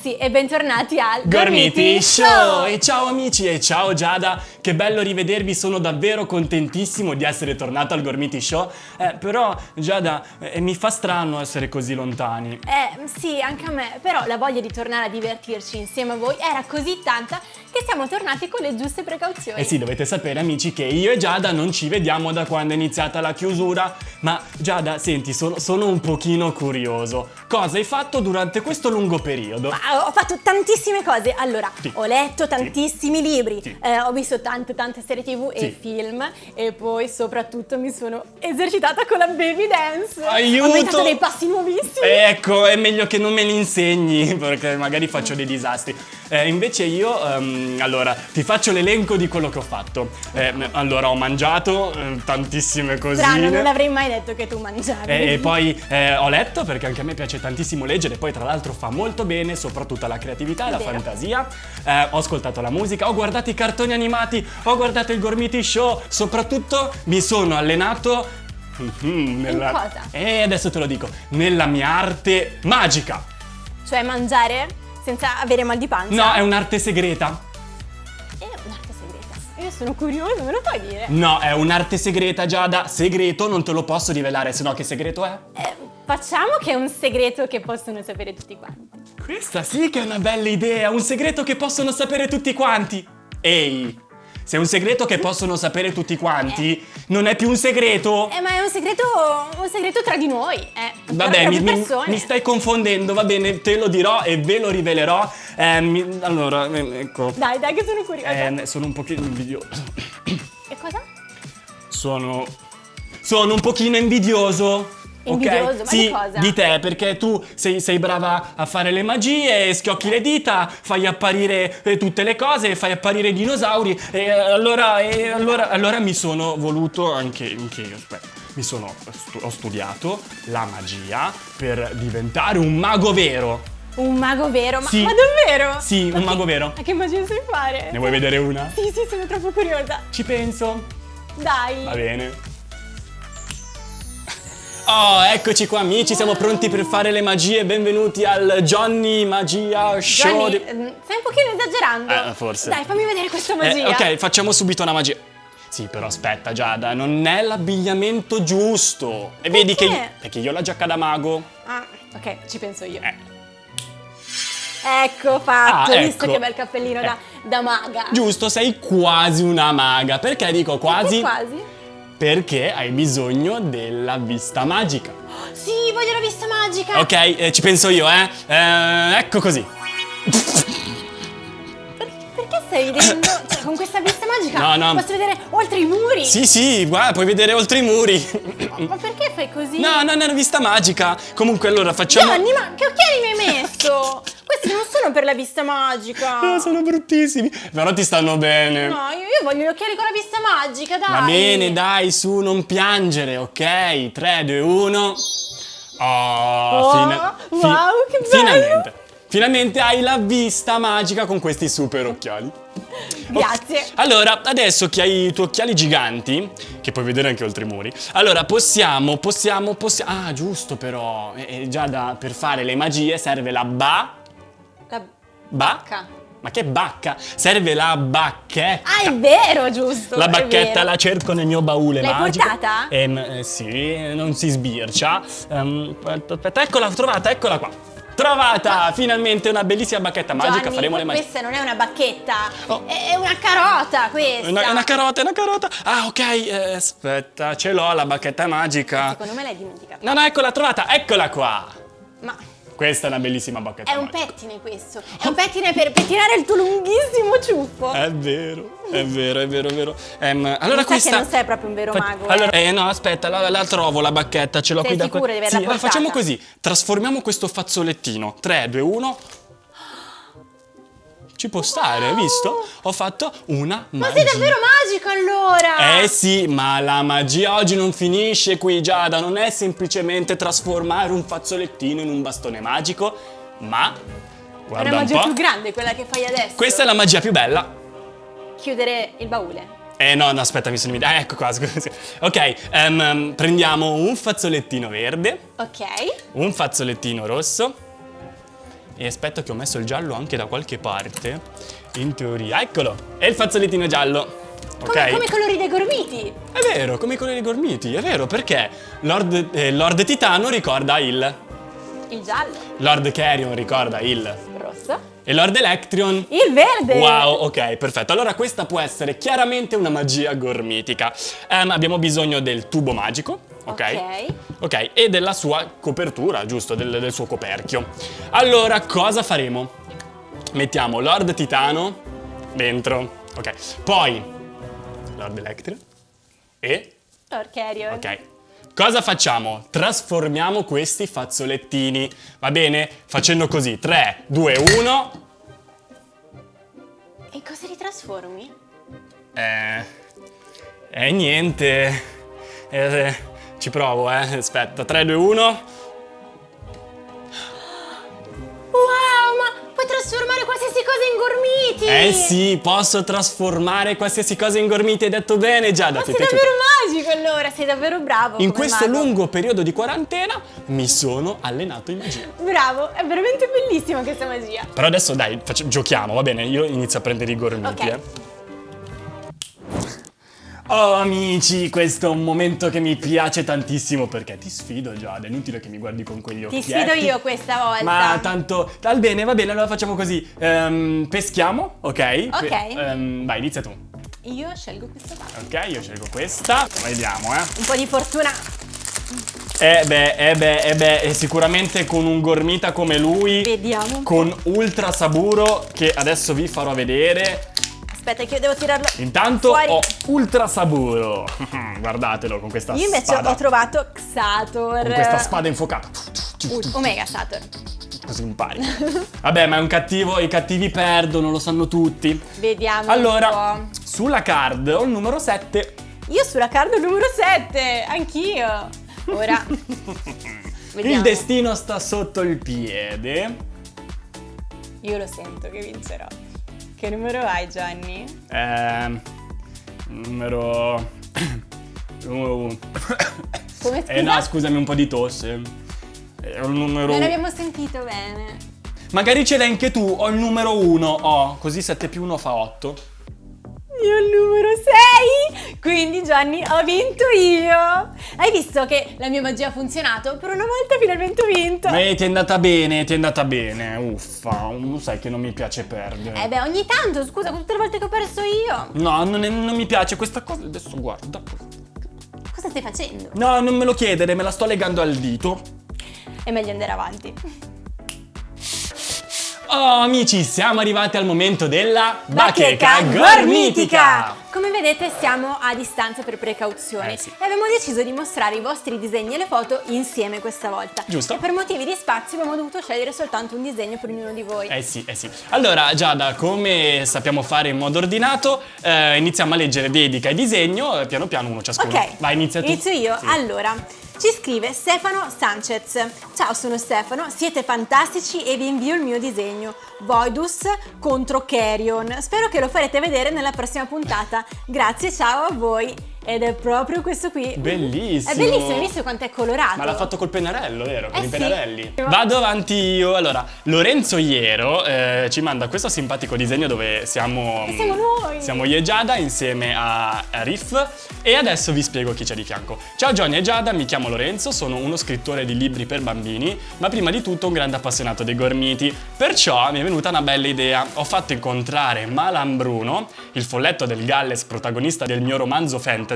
ragazzi e bentornati al Gormiti Show! E ciao amici e ciao Giada, che bello rivedervi, sono davvero contentissimo di essere tornato al Gormiti Show, eh, però Giada eh, mi fa strano essere così lontani. Eh sì, anche a me, però la voglia di tornare a divertirci insieme a voi era così tanta che siamo tornati con le giuste precauzioni. Eh sì, dovete sapere amici che io e Giada non ci vediamo da quando è iniziata la chiusura, ma Giada, senti, sono, sono un pochino curioso. Cosa hai fatto durante questo lungo periodo? Ma ho fatto tantissime cose. Allora, Sì. ho letto tantissimi libri, Sì. eh, ho visto tante tante serie tv Sì. e film e poi soprattutto mi sono esercitata con la baby dance. Aiuto! Ho inventato dei passi nuovissimi. Ecco, è meglio che non me li insegni perché magari faccio dei disastri. Eh, invece io, ehm, allora, ti faccio l'elenco di quello che ho fatto. Eh, allora, ho mangiato eh, tantissime cosine. Strano, non avrei mai detto che tu mangiavi. E, e poi eh, ho letto perché anche a me piace tantissimo leggere, poi tra l'altro fa molto bene, soprattutto alla creatività e alla fantasia. Eh, ho ascoltato la musica, ho guardato i cartoni animati, ho guardato il Gormiti Show, soprattutto mi sono allenato mhm, nella... cosa? E adesso te lo dico, nella mia arte magica. Cioè mangiare senza avere mal di pancia. No, è un'arte segreta. È un'arte segreta. Io sono curiosa, me lo puoi dire? No, è un'arte segreta, Giada. Segreto, non te lo posso rivelare, se no che segreto è? Eh, facciamo che è un segreto che possono sapere tutti quanti. Questa sì che è una bella idea, un segreto che possono sapere tutti quanti. Ehi, se è un segreto che possono sapere tutti quanti, non è più un segreto. Eh, ma è un segreto, un segreto tra di noi, eh. Vabbè, mi, mi- mi stai confondendo, va bene, te lo dirò e ve lo rivelerò. Eh, mi- allora, eh, ecco, Dai, dai, che sono curiosa. eh, sono un pochino invidioso. E cosa? Sono. Sono un pochino invidioso. Invidioso? ok? Ma sì, di cosa? di te, perché tu sei, sei brava a fare le magie, schiocchi le dita, fai apparire eh, tutte le cose, fai apparire i dinosauri. E eh, allora, e allora, allora mi sono voluto anche, anche io. Aspetta, mi sono. ho studiato la magia per diventare un mago vero. Un mago vero? Ma, Sì. ma davvero? Sì, Ma un che- mago vero. Ma che magia sai fare? Ne vuoi vedere una? Sì, sì, sono troppo curiosa. Ci penso. Dai. Va bene. Oh, eccoci qua amici, siamo pronti per fare le magie. Benvenuti al Johnny Magia Show. Johnny, ehm, stai un pochino esagerando. Eh, forse. Dai, fammi vedere questa Eh, magia. ok, facciamo subito una magia. Sì, però aspetta Giada, non è l'abbigliamento giusto. E vedi che... Perché? Perché io ho la giacca da mago. Ah, ok, ci penso io. Eh. Ecco fatto, Ah, hai visto ecco. che bel cappellino da, da maga. Giusto, sei quasi una maga. Perché dico quasi? Perché quasi? Perché hai bisogno della vista magica. Sì, voglio la vista magica. Ok, eh, ci penso io, eh. Eh, ecco così. Stai ridendo? Cioè, con questa vista magica No, no. posso vedere oltre i muri. Sì, sì, guarda, puoi vedere oltre i muri. Ma perché fai così? No, no, no, è una vista magica. Comunque, allora facciamo. Gianni, ma che occhiali mi hai messo? Questi non sono per la vista magica. Eh, sono bruttissimi. Però ti stanno bene. No, io, io voglio gli occhiali con la vista magica, dai. Va bene, dai, su, non piangere, ok? 3, 2, 1. Oh, Oh, wow, che bello. Finalmente. Finalmente hai la vista magica con questi super occhiali. Grazie. Allora, adesso che hai i tuoi occhiali giganti, che puoi vedere anche oltre i muri, allora possiamo, possiamo, possiamo... Ah, giusto però, eh, eh, già da, per fare le magie serve la ba... La Ba? bacca. Ma che bacca? Serve la bacchetta. Ah, è vero, giusto. La è bacchetta la cerco nel mio baule L'hai magico. portata? Ehm, eh, sì, non si sbircia. Aspetta, aspetta, eccola, l'ho trovata, eccola qua. Trovata! Finalmente una bellissima bacchetta magica, Gianni, faremo le magie. questa non è una bacchetta, Oh. è una carota questa. È una, una carota, è una carota. Ah, ok, eh, aspetta, ce l'ho la bacchetta magica. Secondo me l'hai dimenticata. No, no, eccola trovata, eccola qua. Ma Questa è una bellissima bacchetta è un magica. pettine questo. È un pettine per pettinare il tuo lunghissimo ciuffo. È vero, è vero, è vero, è vero. Ehm, allora questa... che non sei proprio un vero mago, Allora, eh. eh no, aspetta, la, la trovo la bacchetta, ce l'ho Sei qui da sicura di averla Sì, allora facciamo così. Trasformiamo questo fazzolettino. 3, 2, 1. Ci può stare, hai visto? Ho fatto una Ma magia. sei davvero magico allora! Eh sì, ma la magia oggi non finisce qui, Giada. Non è semplicemente trasformare un fazzolettino in un bastone magico, ma. È Guarda una un magia più grande quella che fai adesso. Questa è la magia più bella. Chiudere il baule. Eh no, no, aspetta, mi sono dimenticato. Ah, ecco qua, scusa. Ok, ehm, prendiamo un fazzolettino verde, Ok. un fazzolettino rosso. E aspetta che ho messo il giallo anche da qualche parte. In teoria, eccolo! È il fazzolettino giallo. Ok? Come, come i colori dei gormiti. È vero, come i colori gormiti, è vero, perché Lord, eh, Lord Titano ricorda il. Il giallo. Lord Carrion ricorda il. Rosso. E Lord Electrion. Il verde. Wow, ok, perfetto. Allora questa può essere chiaramente una magia gormitica. Ehm, abbiamo bisogno del tubo magico, ok? Ok. E della sua copertura, giusto, del, del suo coperchio. Allora, cosa faremo? Mettiamo Lord Titano dentro, ok. Poi Lord Electrion e Lord Carrion. Ok. Cosa facciamo? Trasformiamo questi fazzolettini, va bene? Facendo così, 3, 2, 1. E cosa li trasformi? Eh... Eh, niente. Eh, ci provo, eh. Aspetta, 3, 2, 1. Wow, ma puoi trasformare qualsiasi cosa in gormiti! Eh sì, posso trasformare qualsiasi cosa in gormiti, hai detto bene Giada, Ma sei davvero magico allora, sei davvero bravo. In questo mago. lungo periodo di quarantena mi sono allenato in magia. Bravo, è veramente bellissima questa magia. Però adesso dai, faccia- giochiamo, va bene? Io inizio a prendere i gormiti, Ok. eh. Oh amici, questo è un momento che mi piace tantissimo perché ti sfido Giada, è inutile che mi guardi con quegli occhi. Ti sfido io questa volta. Ma tanto, dal bene, va bene, allora facciamo così. Ehm, peschiamo, ok? Ok. ehm, vai, inizia tu. Io scelgo questa parte. Ok, io scelgo questa. Vediamo, eh. Un po' di fortuna. Eh beh, eh beh, eh beh, sicuramente con un gormita come lui, Vediamo. con ultra saburo, che adesso vi farò vedere. Aspetta che io devo tirarlo. Intanto Fuori. ho ultra saburo. Guardatelo con questa Io invece spada. ho trovato Xator. Con questa spada infuocata. Uh, Omega Sator. Così impari. Vabbè, ma è un cattivo, i cattivi perdono, lo sanno tutti. Vediamo. Allora, sulla card ho il numero 7. po'. Io sulla card numero 7, anch'io. Ora. Vediamo. Il destino sta sotto il piede. Io lo sento che vincerò. Che numero hai, Gianni? Ehm, numero... numero uno. Come scusa? Eh no, scusami, un po' di tosse. È un numero... Non abbiamo sentito bene. Magari ce l'hai anche tu, ho il numero 1, ho, così 7 più 1 fa 8. Io il numero 6! Quindi Gianni ho vinto io! Hai visto che la mia magia ha funzionato? Per una volta finalmente ho vinto! Ma ti è andata bene, ti è andata bene, uffa, lo sai che non mi piace perdere. Eh beh, ogni tanto, scusa, tutte le volte che ho perso io! No, non, è- non mi piace questa cosa, adesso guarda. Cosa stai facendo? No, non me lo chiedere, me la sto legando al dito. È meglio andare avanti. Oh amici, siamo arrivati al momento della Bacheca gormitica! Come vedete siamo a distanza per precauzione Eh sì. e abbiamo deciso di mostrare i vostri disegni e le foto insieme questa volta. Giusto. E per motivi di spazio abbiamo dovuto scegliere soltanto un disegno per ognuno di voi. Eh sì, eh sì. Allora, Giada, come sappiamo fare in modo ordinato, eh, iniziamo a leggere dedica e disegno, eh, piano piano uno ciascuno. Ok, Vai, inizia tu. Inizio io. Sì. Allora, ci scrive Stefano Sanchez. Ciao, sono Stefano, siete fantastici e vi invio il mio disegno. Voidus contro Carrion. Spero che lo farete vedere nella prossima puntata. Grazie, ciao a voi. Ed è proprio questo qui. Bellissimo. È bellissimo, hai visto quanto è colorato? Ma l'ha fatto col pennarello, vero? Con Eh i sì. pennarelli. Vado avanti io. Allora, Lorenzo Iero eh, ci manda questo simpatico disegno dove siamo. E siamo noi. Siamo io e Giada insieme a, a Riff. E adesso vi spiego chi c'è di fianco. Ciao Johnny e Giada, mi chiamo Lorenzo, sono uno scrittore di libri per bambini, ma prima di tutto un grande appassionato dei gormiti. Perciò mi è venuta una bella idea. Ho fatto incontrare Malan Bruno, il folletto del Galles protagonista del mio romanzo fantasy,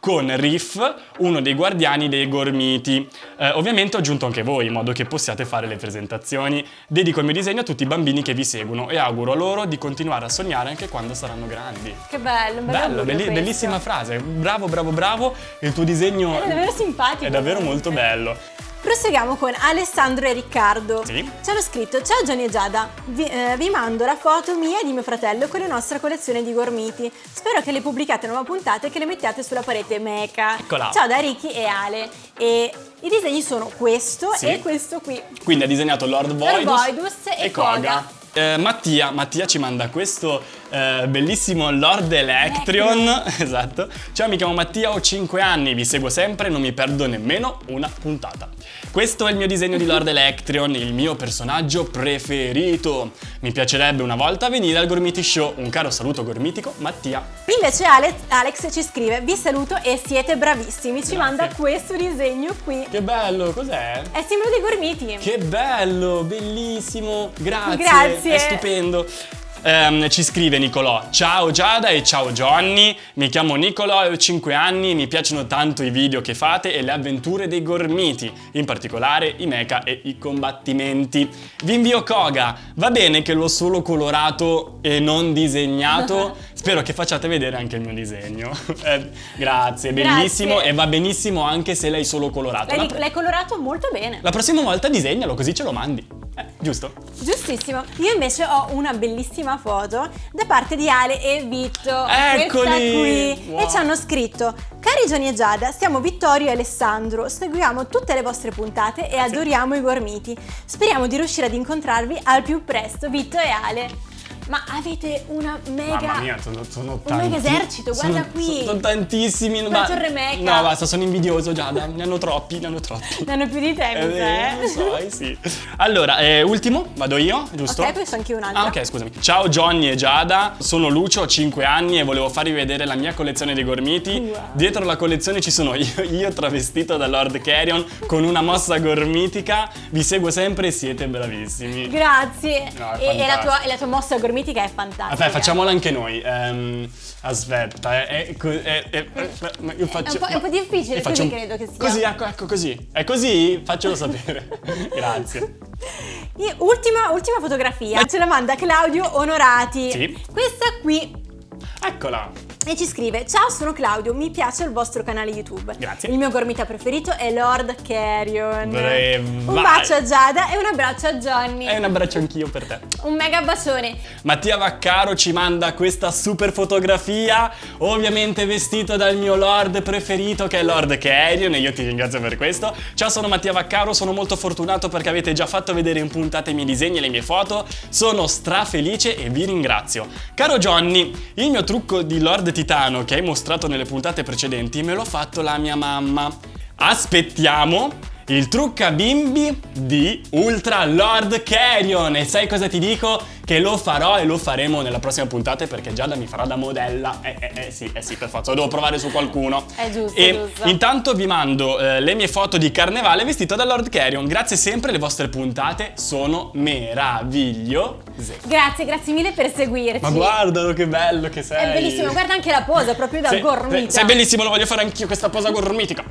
con Riff, uno dei guardiani dei gormiti. Eh, ovviamente ho aggiunto anche voi, in modo che possiate fare le presentazioni. Dedico il mio disegno a tutti i bambini che vi seguono e auguro loro di continuare a sognare anche quando saranno grandi. Che bello, Bello, augurio belli- bellissima frase. Bravo, bravo, bravo. Il tuo disegno È davvero simpatico. è davvero molto bello. Proseguiamo con Alessandro e Riccardo. Sì. Ci hanno scritto: Ciao Johnny e Giada, vi, eh, vi mando la foto mia e di mio fratello con la nostra collezione di gormiti. Spero che le pubblicate nuove puntate e che le mettiate sulla parete meca. Eccola. Ciao da Ricky e Ale. E i disegni sono questo Sì. e questo qui. Quindi ha disegnato Lord Voidus, Voidus e Koga. Eh, Mattia, Mattia ci manda questo eh, bellissimo Lord Electrion. esatto. Ciao, mi chiamo Mattia, ho 5 anni, vi seguo sempre, non mi perdo nemmeno una puntata. Questo è il mio disegno di Lord Electrion, il mio personaggio preferito. Mi piacerebbe una volta venire al Gormiti Show. Un caro saluto gormitico, Mattia. Invece Ale- Alex ci scrive: Vi saluto e siete bravissimi. Ci Grazie. manda questo disegno qui. Che bello, cos'è? È simbolo dei gormiti. Che bello, bellissimo, grazie, Grazie. è stupendo. Ehm, ci scrive Nicolò, ciao Giada e ciao Johnny, mi chiamo Nicolò e ho 5 anni, mi piacciono tanto i video che fate e le avventure dei gormiti, in particolare i mecha e i combattimenti. Vi invio Koga, va bene che l'ho solo colorato e non disegnato? Spero che facciate vedere anche il mio disegno. Eh, grazie, bellissimo Grazie. e va benissimo anche se l'hai solo colorato. L'hai, colorato molto bene. la prossima volta disegnalo così ce lo mandi. Eh, giusto? Giustissimo. Io invece ho una bellissima foto da parte di Ale e Vitto. Eccoli! Qui. Wow. E ci hanno scritto: Cari Gianni e Giada, siamo Vittorio e Alessandro. Seguiamo tutte le vostre puntate e adoriamo i gormiti. Speriamo di riuscire ad incontrarvi al più presto, Vitto e Ale. Ma avete una mega. Mamma mia, sono, sono Un tanti. mega esercito, guarda Sono- qui. Sono tantissimi. Una ma- torre mecha. No, basta, sono invidioso Giada. Ne hanno troppi, ne hanno troppi. Ne hanno più di te, Eh, lo so, eh, sì. Allora, eh, ultimo, vado io, giusto? Ok, poi c'è anche un altro. Ah, ok, scusami. Ciao Johnny e Giada, sono Lucio, ho 5 anni e volevo farvi vedere la mia collezione dei gormiti. Wow. Dietro la collezione ci sono io, io travestito da Lord Carrion con una mossa gormitica. Vi seguo sempre e siete bravissimi. Grazie. No, è e, e la tua, e la tua mossa gormitica è fantastica. Vabbè, facciamola anche noi. Ehm, aspetta, è, è co- è- è- è- io faccio, È un po'- è difficile, così un- credo che sia. Così, ecco, ecco così. È così? Faccelo sapere. Grazie. Ultima, ultima fotografia, ce la manda Claudio Onorati. Sì. Questa qui. Eccola. E ci scrive: Ciao, sono Claudio, mi piace il vostro canale YouTube. Grazie. Il mio gormita preferito è Lord Carrion. Brava. Un bacio a Giada e un abbraccio a Johnny. E un abbraccio anch'io per te. Un mega bacione. Mattia Vaccaro ci manda questa super fotografia, ovviamente vestito dal mio lord preferito che è Lord Carrion e io ti ringrazio per questo. Ciao, sono Mattia Vaccaro, sono molto fortunato perché avete già fatto vedere in puntata i miei disegni e le mie foto. Sono strafelice e vi ringrazio. Caro Johnny, il mio trucco di Lord Titano che hai mostrato nelle puntate precedenti me l'ha fatto la mia mamma. Aspettiamo il trucca bimbi di Ultra Lord Carrion e sai cosa ti dico? Che lo farò e lo faremo nella prossima puntata perché Giada mi farà da modella. Eh, eh, eh sì, eh sì, per forza, lo devo provare su qualcuno. È giusto, E giusto. intanto vi mando eh, le mie foto di carnevale vestito da Lord Carrion. Grazie sempre, le vostre puntate sono meravigliose. Grazie, grazie mille per seguirci. Ma guardalo che bello che sei. È bellissimo, guarda anche la posa, proprio da Sei- gormita. Sei bellissimo, lo voglio fare anch'io questa posa gormitica.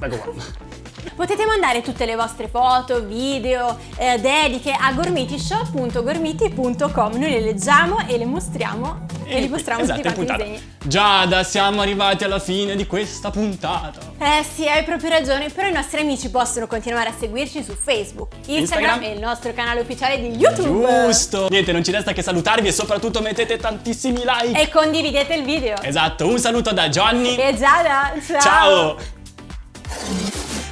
Ecco qua. Potete mandare tutte le vostre foto, video, eh, dediche a gormitishow.gormiti.com. Noi le leggiamo e le mostriamo e, li mostriamo esatto, tutti quanti disegni. Giada, siamo arrivati alla fine di questa puntata. Eh sì, hai proprio ragione, però i nostri amici possono continuare a seguirci su Facebook, Instagram, Instagram. e il nostro canale ufficiale di YouTube. Giusto. Niente, non ci resta che salutarvi e soprattutto mettete tantissimi like. E condividete il video. Esatto, un saluto da Johnny. E Giada, ciao! Ciao!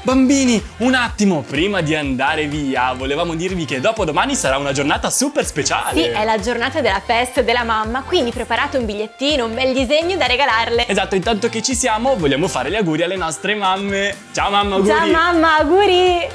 Bambini, un attimo, prima di andare via, volevamo dirvi che dopodomani sarà una giornata super speciale. Sì, è la giornata della festa della mamma, quindi preparate un bigliettino, un bel disegno da regalarle. Esatto, intanto che ci siamo, vogliamo fare gli auguri alle nostre mamme. Ciao mamma, auguri! Ciao mamma, auguri!